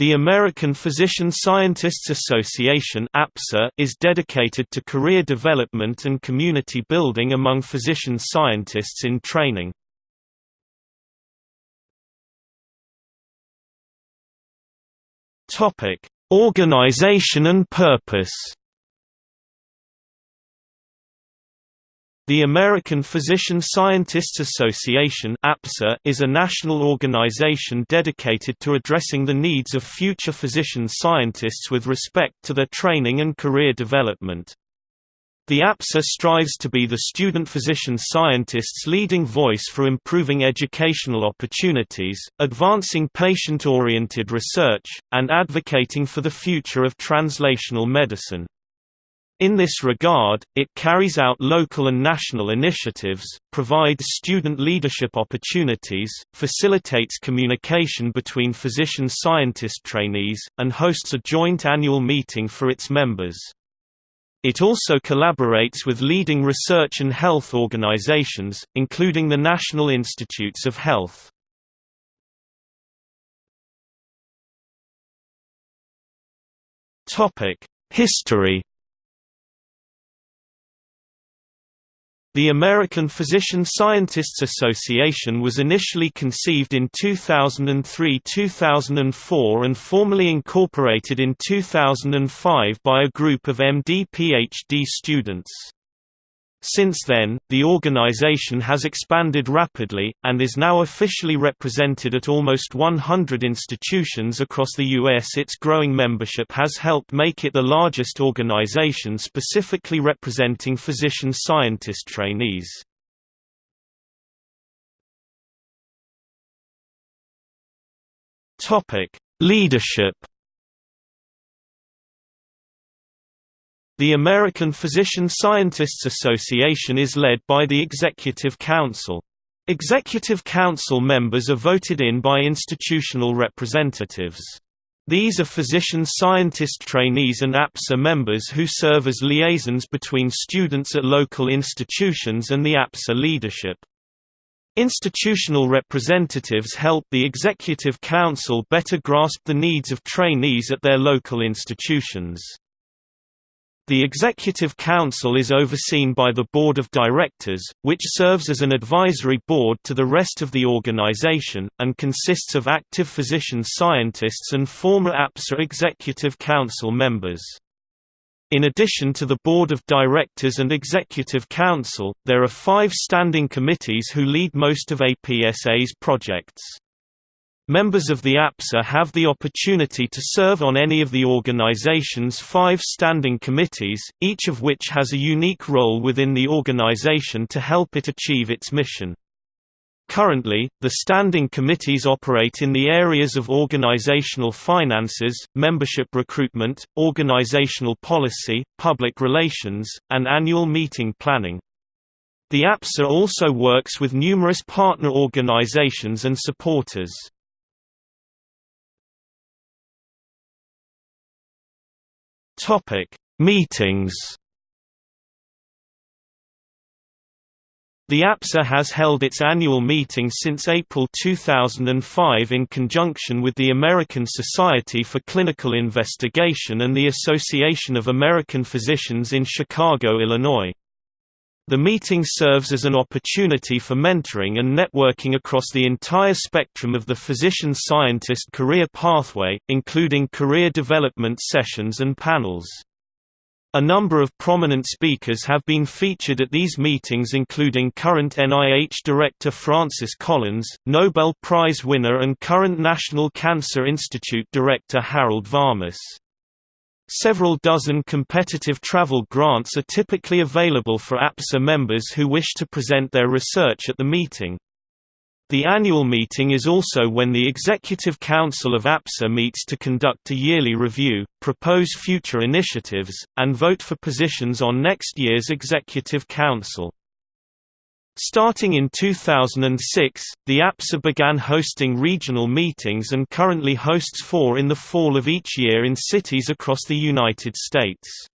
The American Physician Scientists Association is dedicated to career development and community building among physician scientists in training. Organization and purpose The American Physician Scientists Association is a national organization dedicated to addressing the needs of future physician scientists with respect to their training and career development. The APSA strives to be the student physician scientist's leading voice for improving educational opportunities, advancing patient-oriented research, and advocating for the future of translational medicine. In this regard, it carries out local and national initiatives, provides student leadership opportunities, facilitates communication between physician-scientist trainees, and hosts a joint annual meeting for its members. It also collaborates with leading research and health organizations, including the National Institutes of Health. History The American Physician Scientists Association was initially conceived in 2003–2004 and formally incorporated in 2005 by a group of MD-PhD students. Since then, the organization has expanded rapidly, and is now officially represented at almost 100 institutions across the U.S. Its growing membership has helped make it the largest organization specifically representing physician-scientist trainees. Leadership The American Physician Scientists Association is led by the Executive Council. Executive Council members are voted in by institutional representatives. These are physician scientist trainees and APSA members who serve as liaisons between students at local institutions and the APSA leadership. Institutional representatives help the Executive Council better grasp the needs of trainees at their local institutions. The Executive Council is overseen by the Board of Directors, which serves as an advisory board to the rest of the organization, and consists of active physician scientists and former APSA Executive Council members. In addition to the Board of Directors and Executive Council, there are five standing committees who lead most of APSA's projects. Members of the APSA have the opportunity to serve on any of the organization's five standing committees, each of which has a unique role within the organization to help it achieve its mission. Currently, the standing committees operate in the areas of organizational finances, membership recruitment, organizational policy, public relations, and annual meeting planning. The APSA also works with numerous partner organizations and supporters. Topic: Meetings. The APSA has held its annual meeting since April 2005 in conjunction with the American Society for Clinical Investigation and the Association of American Physicians in Chicago, Illinois. The meeting serves as an opportunity for mentoring and networking across the entire spectrum of the physician-scientist career pathway, including career development sessions and panels. A number of prominent speakers have been featured at these meetings including current NIH Director Francis Collins, Nobel Prize winner and current National Cancer Institute Director Harold Varmus. Several dozen competitive travel grants are typically available for APSA members who wish to present their research at the meeting. The annual meeting is also when the Executive Council of APSA meets to conduct a yearly review, propose future initiatives, and vote for positions on next year's Executive Council. Starting in 2006, the APSA began hosting regional meetings and currently hosts four in the fall of each year in cities across the United States.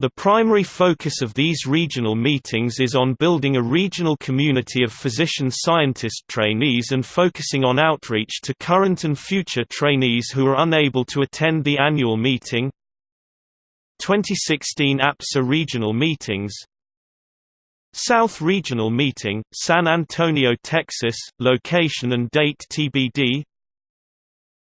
The primary focus of these regional meetings is on building a regional community of physician-scientist trainees and focusing on outreach to current and future trainees who are unable to attend the annual meeting. 2016 APSA Regional Meetings South Regional Meeting, San Antonio, Texas, location and date TBD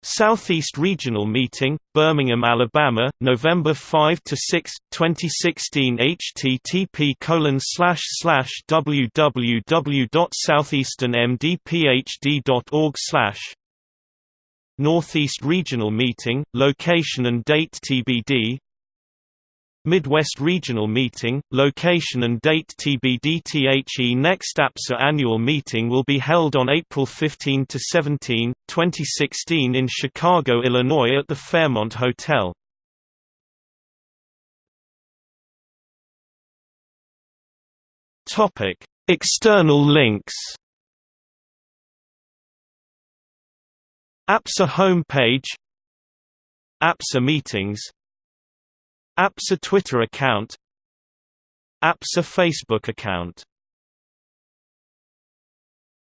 Southeast Regional Meeting, Birmingham, Alabama, November 5 to 6, 2016. http colon www.southeasternmdphd.org Northeast Regional Meeting, location and date TBD Midwest Regional Meeting, location and date TBD THE next APSA annual meeting will be held on April 15 to 17, 2016 in Chicago, Illinois at the Fairmont Hotel. Topic: External links. APSA homepage APSA meetings APSA Twitter account. APSA Facebook account